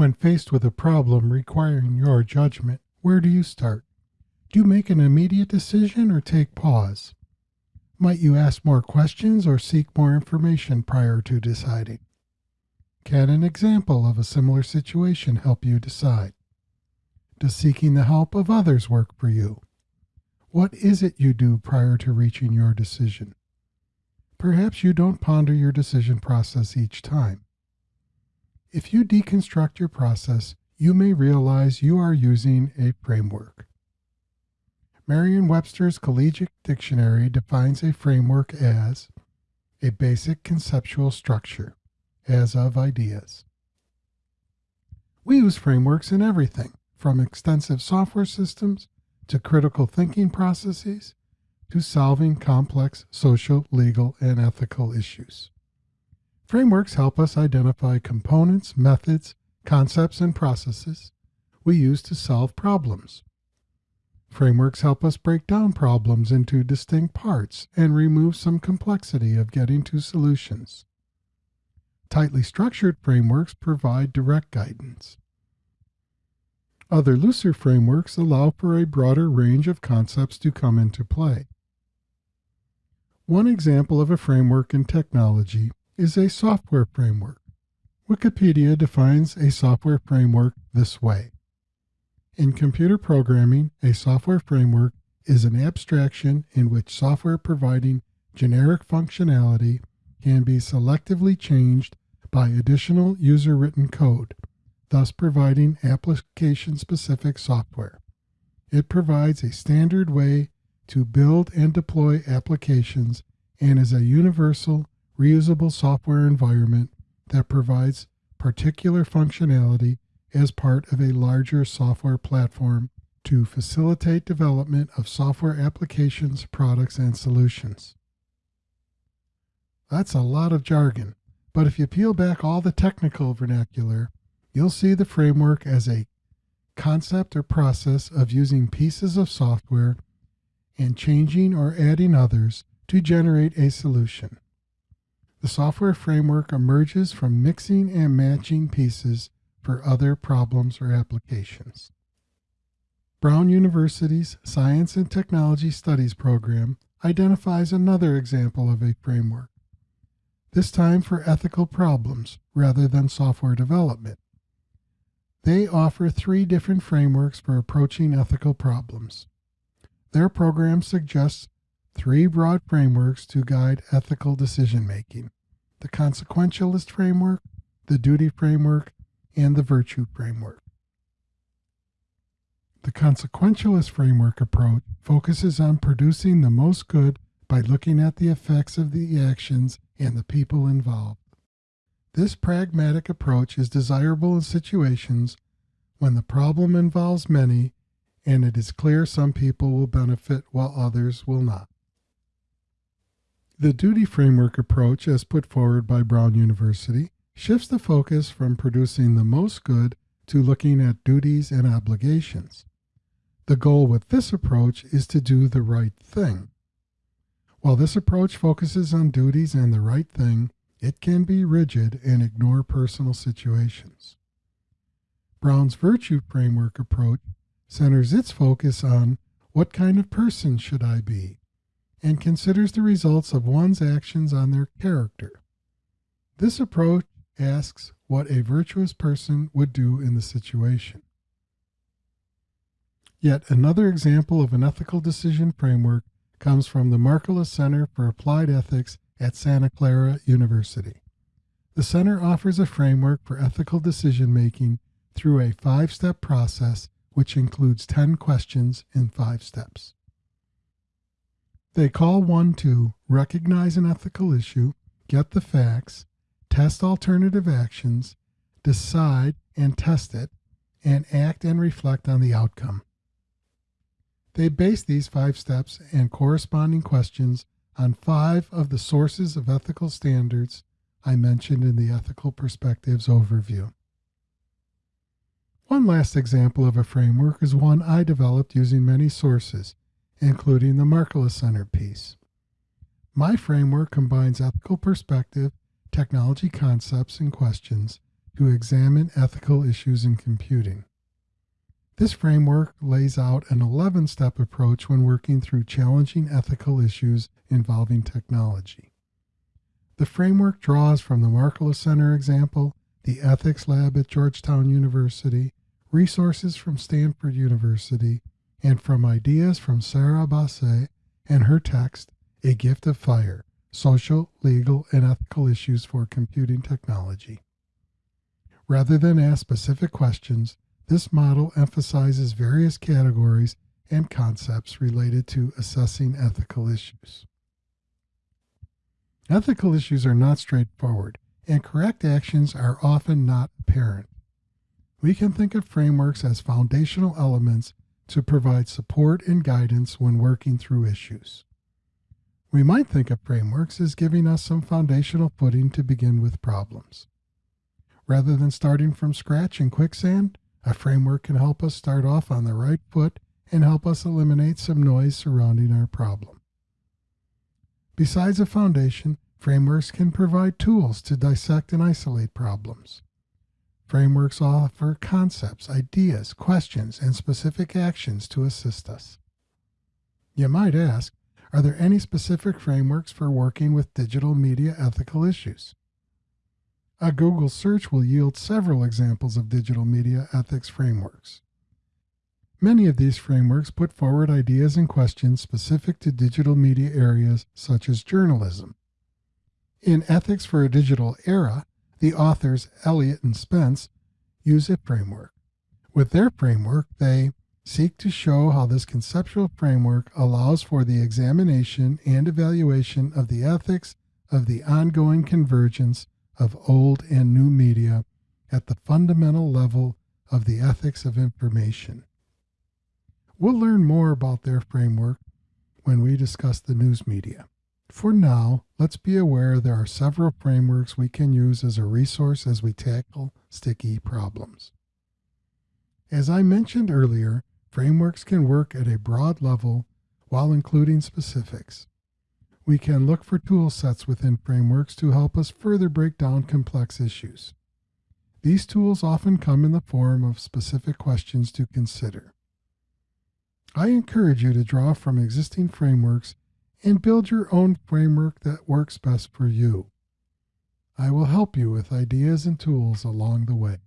When faced with a problem requiring your judgment, where do you start? Do you make an immediate decision or take pause? Might you ask more questions or seek more information prior to deciding? Can an example of a similar situation help you decide? Does seeking the help of others work for you? What is it you do prior to reaching your decision? Perhaps you don't ponder your decision process each time. If you deconstruct your process, you may realize you are using a framework. Merriam Webster's Collegiate Dictionary defines a framework as a basic conceptual structure, as of ideas. We use frameworks in everything, from extensive software systems to critical thinking processes to solving complex social, legal, and ethical issues. Frameworks help us identify components, methods, concepts, and processes we use to solve problems Frameworks help us break down problems into distinct parts and remove some complexity of getting to solutions. Tightly structured frameworks provide direct guidance. Other looser frameworks allow for a broader range of concepts to come into play. One example of a framework in technology is a software framework. Wikipedia defines a software framework this way. In computer programming, a software framework is an abstraction in which software providing generic functionality can be selectively changed by additional user written code, thus providing application specific software. It provides a standard way to build and deploy applications and is a universal, reusable software environment that provides particular functionality as part of a larger software platform to facilitate development of software applications, products, and solutions. That's a lot of jargon, but if you peel back all the technical vernacular, you'll see the framework as a concept or process of using pieces of software and changing or adding others to generate a solution. The software framework emerges from mixing and matching pieces for other problems or applications. Brown University's Science and Technology Studies program identifies another example of a framework, this time for ethical problems rather than software development. They offer three different frameworks for approaching ethical problems. Their program suggests three broad frameworks to guide ethical decision making the consequentialist framework, the duty framework, and the virtue framework. The consequentialist framework approach focuses on producing the most good by looking at the effects of the actions and the people involved. This pragmatic approach is desirable in situations when the problem involves many and it is clear some people will benefit while others will not. The duty framework approach, as put forward by Brown University, shifts the focus from producing the most good to looking at duties and obligations. The goal with this approach is to do the right thing. While this approach focuses on duties and the right thing, it can be rigid and ignore personal situations. Brown's virtue framework approach centers its focus on what kind of person should I be and considers the results of one's actions on their character. This approach asks what a virtuous person would do in the situation. Yet another example of an ethical decision framework comes from the Markkula Center for Applied Ethics at Santa Clara University. The center offers a framework for ethical decision making through a five step process which includes 10 questions in five steps. They call one to recognize an ethical issue, get the facts, test alternative actions, decide and test it, and act and reflect on the outcome. They base these five steps and corresponding questions on five of the sources of ethical standards I mentioned in the Ethical Perspectives overview. One last example of a framework is one I developed using many sources, including the Markkula Center piece. My framework combines ethical perspective technology concepts and questions to examine ethical issues in computing. This framework lays out an 11 step approach when working through challenging ethical issues involving technology. The framework draws from the Markkula Center example, the Ethics Lab at Georgetown University, resources from Stanford University, and from ideas from Sara Baase and her text, A Gift of Fire Social, Legal, and Ethical Issues for Computing Technology. Rather than ask specific questions, this model emphasizes various categories and concepts related to assessing ethical issues. Ethical issues are not straightforward, and correct actions are often not apparent. We can think of frameworks as foundational elements to provide support and guidance when working through issues. We might think of frameworks as giving us some foundational footing to begin with problems. Rather than starting from scratch in quicksand, a framework can help us start off on the right foot and help us eliminate some noise surrounding our problem. Besides a foundation, frameworks can provide tools to dissect and isolate problems. Frameworks offer concepts, ideas, questions, and specific actions to assist us. You might ask, are there any specific frameworks for working with digital media ethical issues? A Google search will yield several examples of digital media ethics frameworks. Many of these frameworks put forward ideas and questions specific to digital media areas such as journalism. In Ethics for a Digital Era, the authors Elliott and Spence use a framework. With their framework, they seek to show how this conceptual framework allows for the examination and evaluation of the ethics of the ongoing convergence of old and new media at the fundamental level of the ethics of information. We'll learn more about their framework when we discuss the news media. For now, let's be aware there are several frameworks we can use as a resource as we tackle sticky problems. As I mentioned earlier, frameworks can work at a broad level while including specifics. We can look for tool sets within frameworks to help us further break down complex issues. These tools often come in the form of specific questions to consider. I encourage you to draw from existing frameworks and build your own framework that works best for you. I will help you with ideas and tools along the way.